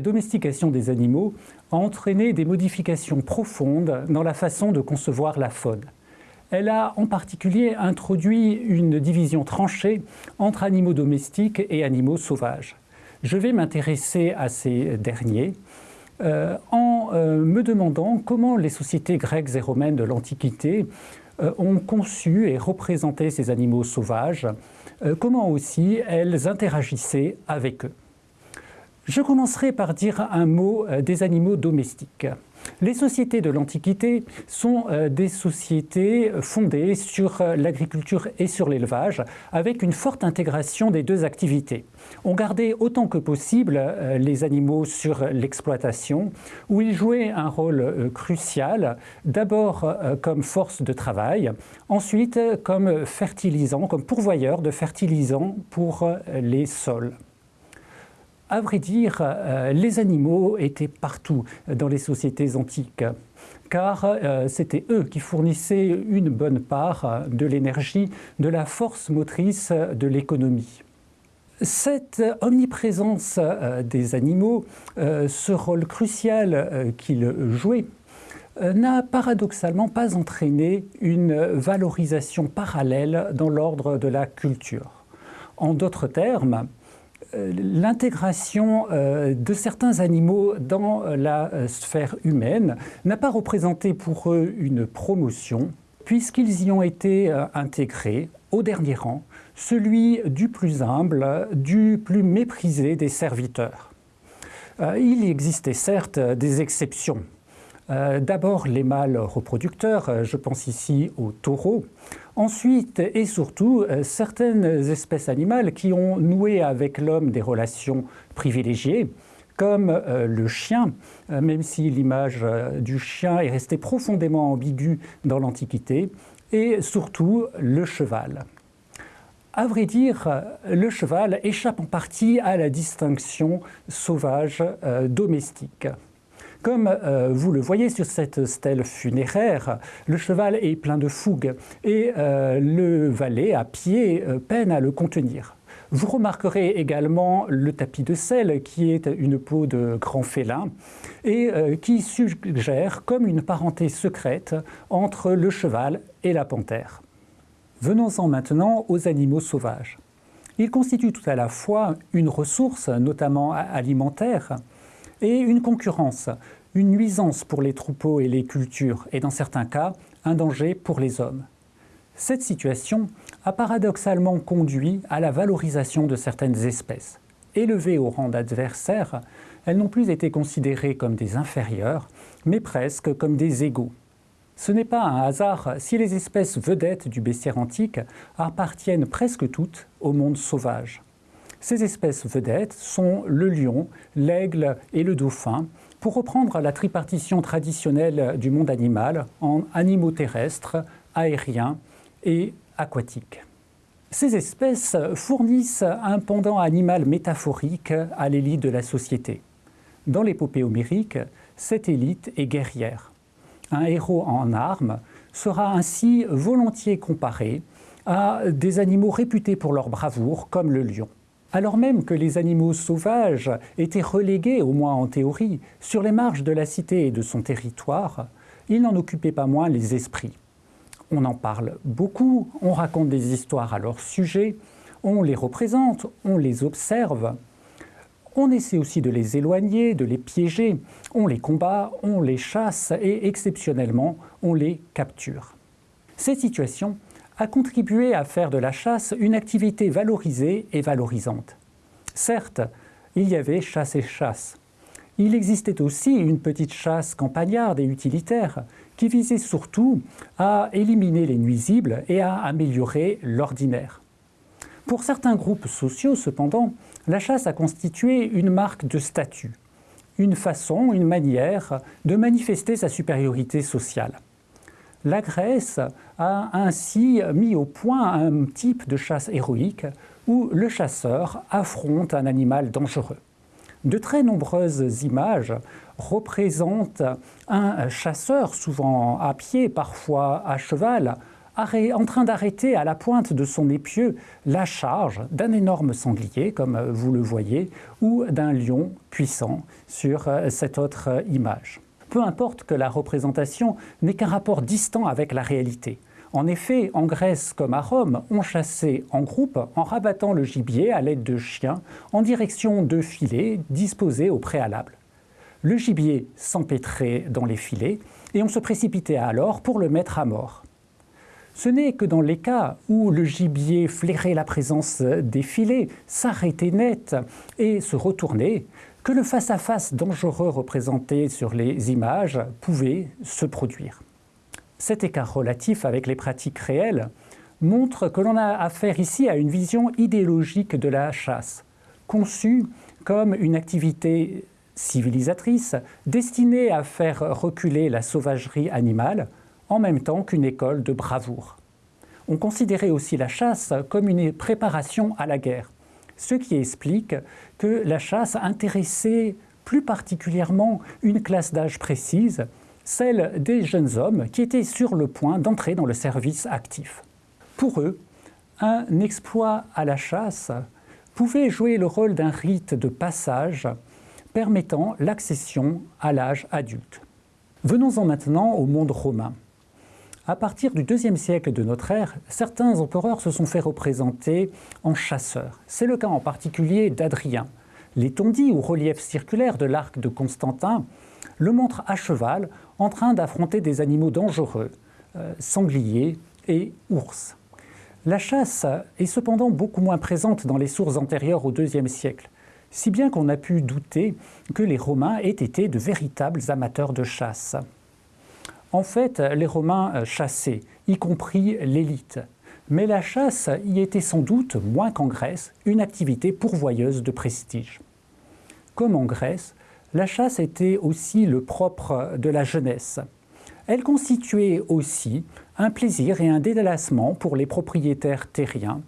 la domestication des animaux a entraîné des modifications profondes dans la façon de concevoir la faune. Elle a en particulier introduit une division tranchée entre animaux domestiques et animaux sauvages. Je vais m'intéresser à ces derniers euh, en euh, me demandant comment les sociétés grecques et romaines de l'Antiquité euh, ont conçu et représenté ces animaux sauvages, comment aussi elles interagissaient avec eux. Je commencerai par dire un mot des animaux domestiques. Les sociétés de l'Antiquité sont euh, des sociétés fondées sur euh, l'agriculture et sur l'élevage, avec une forte intégration des deux activités. On gardait autant que possible euh, les animaux sur l'exploitation, où ils jouaient un rôle crucial, d'abord comme force de travail, ensuite comme fertilisant, comme pourvoyeur de fertilisants pour les sols. À vrai dire, euh, les animaux étaient partout dans les sociétés antiques, car euh, c'était eux qui fournissaient une bonne part de l'énergie, de la force motrice de l'économie. Cette omniprésence euh, des animaux, ce rôle crucial qu'ils jouaient, n'a paradoxalement pas entraîné une valorisation parallèle dans l'ordre de la culture. En d'autres termes, euh, l'intégration euh, de certains animaux dans la euh, sphère humaine n'a pas représenté pour eux une promotion, puisqu'ils y ont été intégrés au dernier rang, celui du plus humble, du plus méprisé des serviteurs. Il existait certes des exceptions. D'abord les mâles reproducteurs, je pense ici aux taureaux, Ensuite, et surtout, euh, certaines espèces animales qui ont noué avec l'homme des relations privilégiées, comme euh, le chien, euh, même si l'image du chien est restée profondément ambiguë dans l'Antiquité, et surtout le cheval. À vrai dire, le cheval échappe en partie à la distinction sauvage-domestique. Comme euh, vous le voyez sur cette stèle funéraire, le cheval est plein de fougue et euh, le valet à pied euh, peine à le contenir. Vous remarquerez également le tapis de sel qui est une peau de grand félin et qui suggère comme une parenté secrète entre le cheval et la panthère. Venons-en maintenant aux animaux sauvages. Ils constituent tout à la fois une ressource, notamment alimentaire, et une concurrence, une nuisance pour les troupeaux et les cultures, et dans certains cas, un danger pour les hommes. Cette situation a paradoxalement conduit à la valorisation de certaines espèces. Élevées au rang d'adversaires, elles n'ont plus été considérées comme des inférieurs, mais presque comme des égaux. Ce n'est pas un hasard si les espèces vedettes du bestiaire antique appartiennent presque toutes au monde sauvage. Ces espèces vedettes sont le lion, l'aigle et le dauphin, pour reprendre la tripartition traditionnelle du monde animal en animaux terrestres, aériens et aquatiques. Ces espèces fournissent un pendant animal métaphorique à l'élite de la société. Dans l'épopée homérique, cette élite est guerrière. Un héros en armes sera ainsi volontiers comparé à des animaux réputés pour leur bravoure, comme le lion alors même que les animaux sauvages étaient relégués, au moins en théorie, sur les marges de la cité et de son territoire, ils n'en occupaient pas moins les esprits. On en parle beaucoup, on raconte des histoires à leur sujet, on les représente, on les observe, on essaie aussi de les éloigner, de les piéger, on les combat, on les chasse et exceptionnellement, on les capture. Ces situations a contribué à faire de la chasse une activité valorisée et valorisante. Certes, il y avait chasse et chasse. Il existait aussi une petite chasse campagnarde et utilitaire qui visait surtout à éliminer les nuisibles et à améliorer l'ordinaire. Pour certains groupes sociaux, cependant, la chasse a constitué une marque de statut, une façon, une manière de manifester sa supériorité sociale. La Grèce a ainsi mis au point un type de chasse héroïque où le chasseur affronte un animal dangereux. De très nombreuses images représentent un chasseur, souvent à pied, parfois à cheval, en train d'arrêter à la pointe de son épieu la charge d'un énorme sanglier, comme vous le voyez, ou d'un lion puissant sur euh, cette autre image. Peu importe que la représentation n'ait qu'un rapport distant avec la réalité. En effet, en Grèce comme à Rome, on chassait en groupe en rabattant le gibier à l'aide de chiens en direction de filets disposés au préalable. Le gibier s'empêtrait dans les filets et on se précipitait alors pour le mettre à mort. Ce n'est que dans les cas où le gibier flairait la présence des filets, s'arrêtait net et se retournait, que le face-à-face -face dangereux représenté sur les images pouvait se produire. Cet écart relatif avec les pratiques réelles montre que l'on a affaire ici à une vision idéologique de la chasse, conçue comme une activité civilisatrice destinée à faire reculer la sauvagerie animale en même temps qu'une école de bravoure. On considérait aussi la chasse comme une préparation à la guerre, ce qui explique que la chasse intéressait plus particulièrement une classe d'âge précise, celle des jeunes hommes qui étaient sur le point d'entrer dans le service actif. Pour eux, un exploit à la chasse pouvait jouer le rôle d'un rite de passage permettant l'accession à l'âge adulte. Venons-en maintenant au monde romain. À partir du deuxième siècle de notre ère, certains empereurs se sont fait représenter en chasseurs. C'est le cas en particulier d'Adrien. Les tondis ou reliefs circulaires de l'arc de Constantin le montrent à cheval en train d'affronter des animaux dangereux, euh, sangliers et ours. La chasse est cependant beaucoup moins présente dans les sources antérieures au IIe siècle, si bien qu'on a pu douter que les Romains aient été de véritables amateurs de chasse. En fait, les Romains euh, chassaient, y compris l'élite. Mais la chasse y était sans doute, moins qu'en Grèce, une activité pourvoyeuse de prestige. Comme en Grèce, la chasse était aussi le propre de la jeunesse. Elle constituait aussi un plaisir et un délassement pour les propriétaires terriens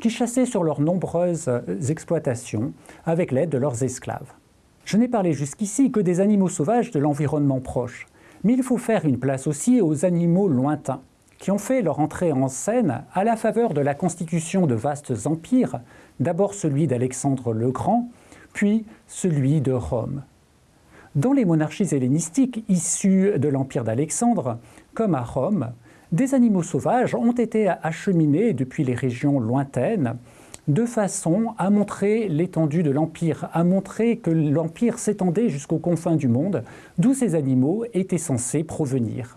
qui chassaient sur leurs nombreuses exploitations avec l'aide de leurs esclaves. Je n'ai parlé jusqu'ici que des animaux sauvages de l'environnement proche, mais il faut faire une place aussi aux animaux lointains, qui ont fait leur entrée en scène à la faveur de la constitution de vastes empires, d'abord celui d'Alexandre le Grand, puis celui de Rome. Dans les monarchies hellénistiques issues de l'empire d'Alexandre, comme à Rome, des animaux sauvages ont été acheminés depuis les régions lointaines de façon à montrer l'étendue de l'Empire, à montrer que l'Empire s'étendait jusqu'aux confins du monde, d'où ces animaux étaient censés provenir.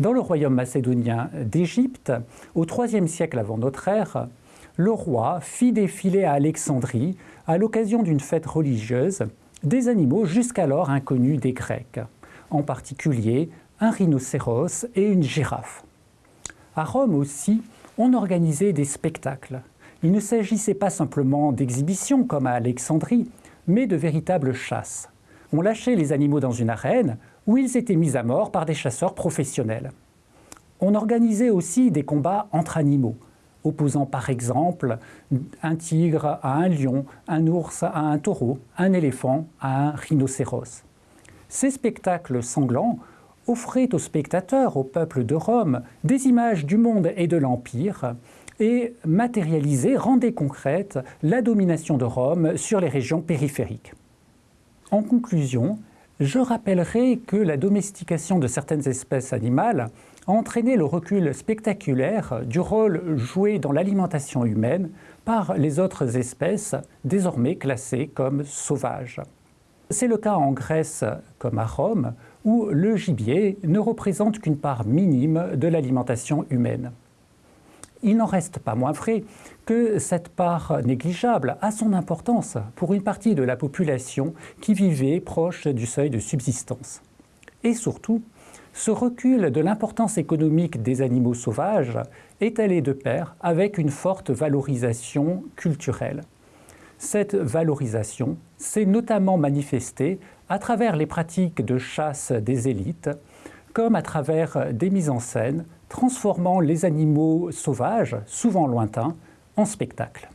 Dans le royaume macédonien d'Égypte, au IIIe siècle avant notre ère, le roi fit défiler à Alexandrie, à l'occasion d'une fête religieuse, des animaux jusqu'alors inconnus des Grecs, en particulier un rhinocéros et une girafe. À Rome aussi, on organisait des spectacles. Il ne s'agissait pas simplement d'exhibitions comme à Alexandrie, mais de véritables chasses. On lâchait les animaux dans une arène où ils étaient mis à mort par des chasseurs professionnels. On organisait aussi des combats entre animaux, opposant par exemple un tigre à un lion, un ours à un taureau, un éléphant à un rhinocéros. Ces spectacles sanglants offraient aux spectateurs, au peuple de Rome, des images du monde et de l'Empire, et matérialiser, rendait concrète la domination de Rome sur les régions périphériques. En conclusion, je rappellerai que la domestication de certaines espèces animales a entraîné le recul spectaculaire du rôle joué dans l'alimentation humaine par les autres espèces désormais classées comme sauvages. C'est le cas en Grèce comme à Rome, où le gibier ne représente qu'une part minime de l'alimentation humaine il n'en reste pas moins vrai que cette part négligeable a son importance pour une partie de la population qui vivait proche du seuil de subsistance. Et surtout, ce recul de l'importance économique des animaux sauvages est allé de pair avec une forte valorisation culturelle. Cette valorisation s'est notamment manifestée à travers les pratiques de chasse des élites, comme à travers des mises en scène transformant les animaux sauvages, souvent lointains, en spectacle.